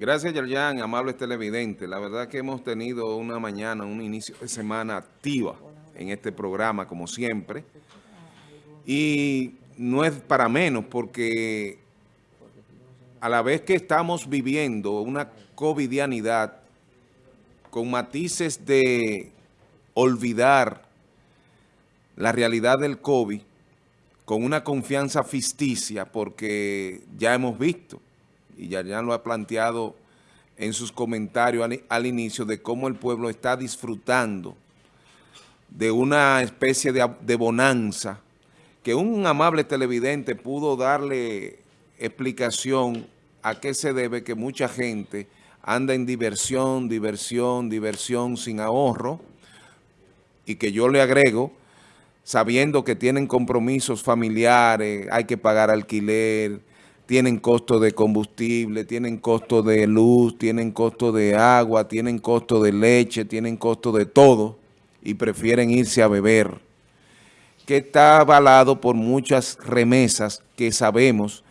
Gracias, Yerjan, amables televidentes. La verdad que hemos tenido una mañana, un inicio de semana activa en este programa, como siempre. Y no es para menos, porque a la vez que estamos viviendo una covidianidad con matices de olvidar la realidad del COVID, con una confianza ficticia, porque ya hemos visto y ya, lo ha planteado en sus comentarios al, inicio de cómo el pueblo está disfrutando de una especie de, de bonanza que un amable televidente pudo darle explicación a qué se debe que mucha gente anda en diversión, diversión, diversión sin ahorro y que yo le agrego, sabiendo que tienen compromisos familiares, hay que pagar alquiler, tienen costo de combustible, tienen costo de luz, tienen costo de agua, tienen costo de leche, tienen costo de todo y prefieren irse a beber, que está avalado por muchas remesas que sabemos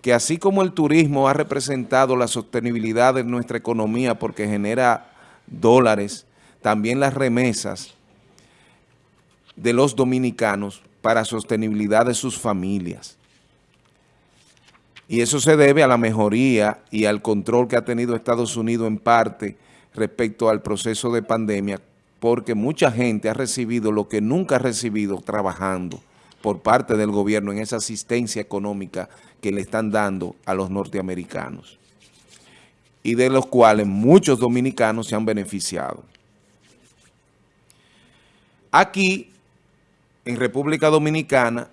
que así como el turismo ha representado la sostenibilidad de nuestra economía porque genera dólares, también las remesas de los dominicanos para sostenibilidad de sus familias. Y eso se debe a la mejoría y al control que ha tenido Estados Unidos en parte respecto al proceso de pandemia, porque mucha gente ha recibido lo que nunca ha recibido trabajando por parte del gobierno en esa asistencia económica que le están dando a los norteamericanos y de los cuales muchos dominicanos se han beneficiado. Aquí, en República Dominicana,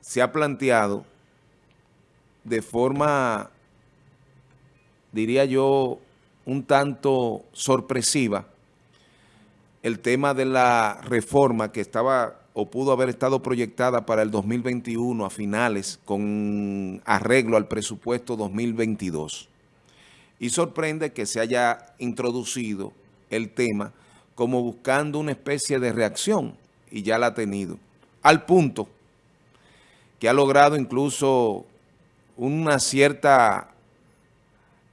se ha planteado de forma, diría yo, un tanto sorpresiva el tema de la reforma que estaba o pudo haber estado proyectada para el 2021 a finales con arreglo al presupuesto 2022. Y sorprende que se haya introducido el tema como buscando una especie de reacción, y ya la ha tenido, al punto que ha logrado incluso una cierta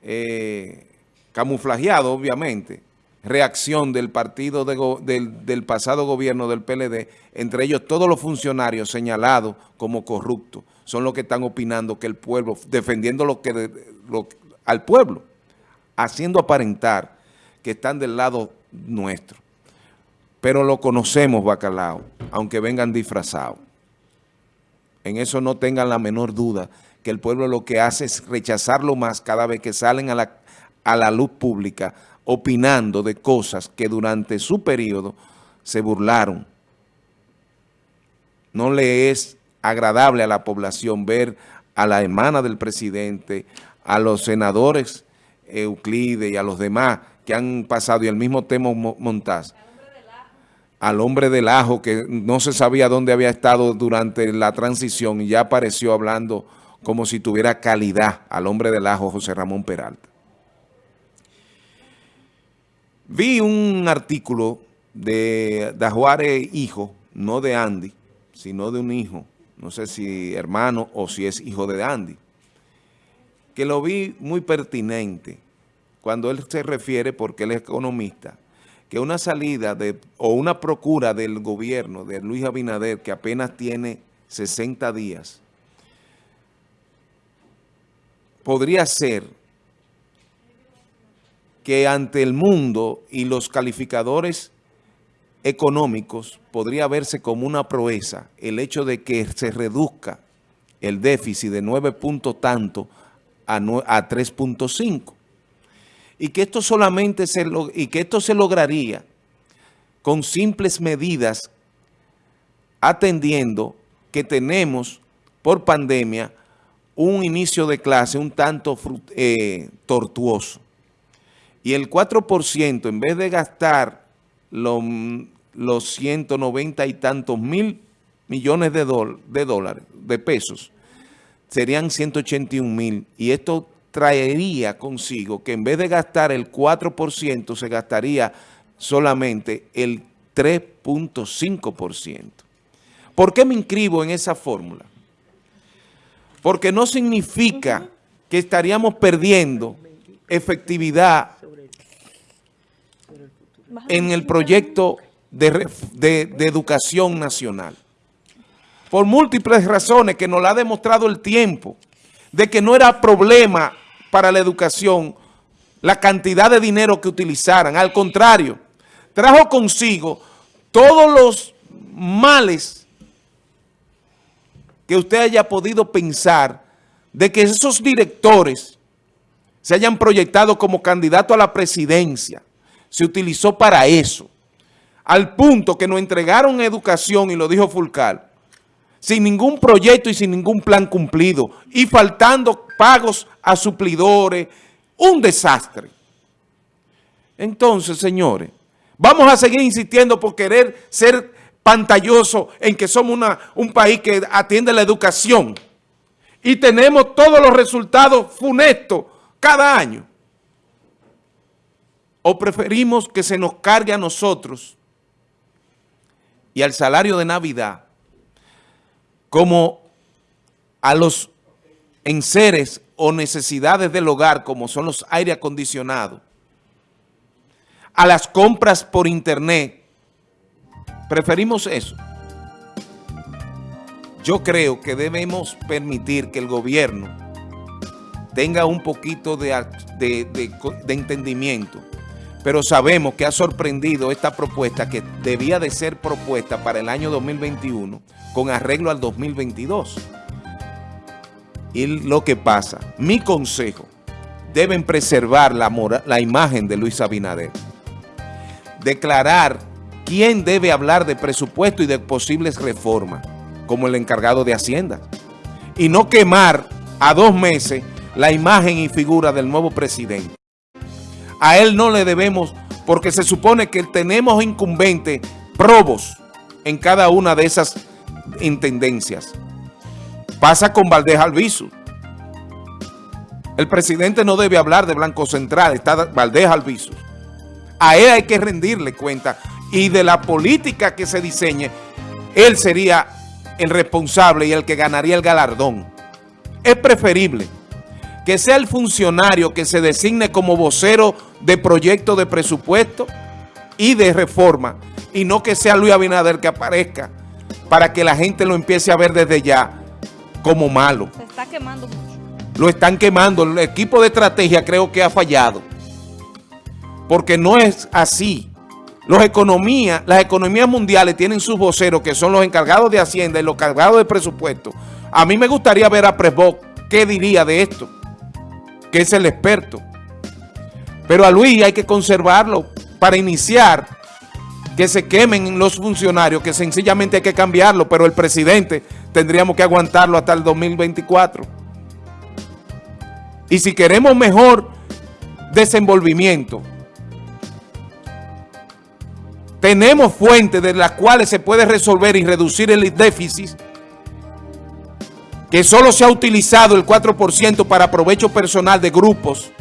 eh, camuflajeado, obviamente, reacción del partido del, pasado gobierno del PLD, entre ellos todos los funcionarios señalados como corruptos, son los que están opinando que el pueblo, defendiendo lo que al pueblo, haciendo aparentar que están del lado nuestro. Pero lo conocemos, Bacalao, aunque vengan disfrazados. En eso no tengan la menor duda que el pueblo lo que hace es rechazarlo más cada vez que salen a la, a la luz pública opinando de cosas que durante su periodo se burlaron. No le es agradable a la población ver a la hermana del presidente, a los senadores Euclides y a los demás que han pasado, y el mismo tema Montaz, al hombre del ajo que no se sabía dónde había estado durante la transición y ya apareció hablando como si tuviera calidad al hombre del ajo José Ramón Peralta. Vi un artículo de Dajuárez hijo, no de Andy, sino de un hijo, no sé si hermano o si es hijo de Andy, que lo vi muy pertinente cuando él se refiere, porque él es economista, que una salida de, o una procura del gobierno de Luis Abinader, que apenas tiene 60 días, podría ser que ante el mundo y los calificadores económicos podría verse como una proeza el hecho de que se reduzca el déficit de 9 puntos tanto a, 3.5 y que esto solamente se y que esto se lograría con simples medidas atendiendo que tenemos por pandemia un inicio de clase un tanto eh, tortuoso. Y el 4%, en vez de gastar los, los 190 y tantos mil millones de, de dólares, de pesos, serían 181 mil. Y esto traería consigo que en vez de gastar el 4%, se gastaría solamente el 3.5%. ¿Por qué me inscribo en esa fórmula? Porque no significa que estaríamos perdiendo efectividad en el proyecto de, educación nacional. Por múltiples razones que nos la ha demostrado el tiempo, de que no era problema para la educación la cantidad de dinero que utilizaran. Al contrario, trajo consigo todos los males que usted haya podido pensar de que esos directores se hayan proyectado como candidato a la presidencia. Se utilizó para eso. Al punto que nos entregaron educación, y lo dijo Fulcal, sin ningún proyecto y sin ningún plan cumplido, y faltando pagos a suplidores, un desastre. Entonces, señores, vamos a seguir insistiendo por querer ser pantalloso en que somos una, un país que atiende la educación y tenemos todos los resultados funestos cada año. ¿O preferimos que se nos cargue a nosotros y al salario de Navidad como a los enseres o necesidades del hogar como son los aire acondicionados, a las compras por internet, preferimos eso. Yo creo que debemos permitir que el gobierno tenga un poquito de, de, entendimiento, pero sabemos que ha sorprendido esta propuesta que debía de ser propuesta para el año 2021 con arreglo al 2022. Y lo que pasa, mi consejo, deben preservar la, la imagen de Luis Abinader. Declarar quién debe hablar de presupuesto y de posibles reformas como el encargado de Hacienda. Y no quemar a dos meses la imagen y figura del nuevo presidente. A él no le debemos, porque se supone que tenemos incumbentes probos en cada una de esas intendencias. Pasa con Valdés Alviso. El presidente no debe hablar de Blanco Central, está Valdés Alviso. A él hay que rendirle cuenta y de la política que se diseñe, él sería el responsable y el que ganaría el galardón. Es preferible que sea el funcionario que se designe como vocero de proyecto de presupuesto y de reforma, y no que sea Luis Abinader que aparezca para que la gente lo empiece a ver desde ya como malo. Se está quemando mucho. Lo están quemando. El equipo de estrategia creo que ha fallado. Porque no es así. Los economías, las economías mundiales tienen sus voceros que son los encargados de Hacienda y los encargados de presupuesto. A mí me gustaría ver a Presboc qué diría de esto, que es el experto. Pero a Luis hay que conservarlo para iniciar que se quemen los funcionarios, que sencillamente hay que cambiarlo, pero el presidente tendríamos que aguantarlo hasta el 2024. Y si queremos mejor desenvolvimiento, tenemos fuentes de las cuales se puede resolver y reducir el déficit, que solo se ha utilizado el 4% para provecho personal de grupos.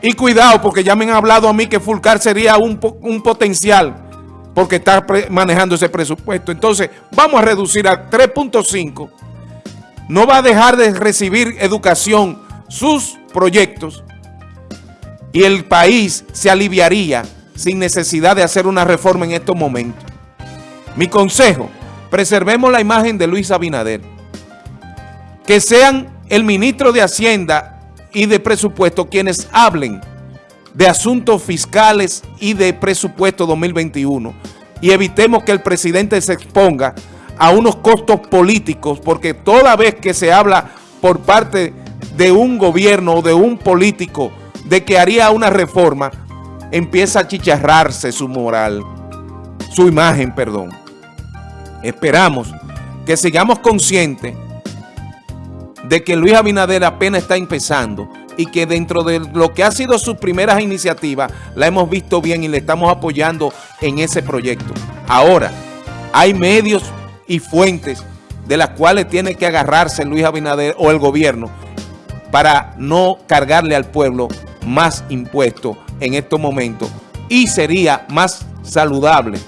Y cuidado, porque ya me han hablado a mí que Fulcar sería un, un potencial, porque está manejando ese presupuesto. Entonces, vamos a reducir a 3.5. No va a dejar de recibir educación sus proyectos y el país se aliviaría sin necesidad de hacer una reforma en estos momentos. Mi consejo, preservemos la imagen de Luis Abinader. Que sean el ministro de Hacienda y de Presupuesto quienes hablen de asuntos fiscales y de presupuesto 2021 y evitemos que el presidente se exponga a unos costos políticos porque toda vez que se habla por parte de un gobierno o de un político de que haría una reforma, empieza a chicharrarse su moral, su imagen, perdón. Esperamos que sigamos conscientes de que Luis Abinader apenas está empezando y que dentro de lo que ha sido sus primeras iniciativas, la hemos visto bien y le estamos apoyando en ese proyecto. Ahora, hay medios y fuentes de las cuales tiene que agarrarse Luis Abinader o el gobierno para no cargarle al pueblo más impuestos en estos momentos y sería más saludable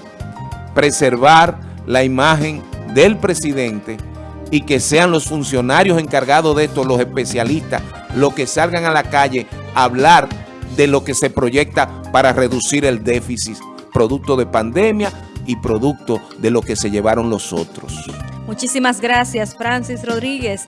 preservar la imagen del presidente y que sean los funcionarios encargados de esto, los especialistas, los que salgan a la calle hablar de lo que se proyecta para reducir el déficit producto de pandemia y producto de lo que se llevaron los otros. Muchísimas gracias, Francis Rodríguez.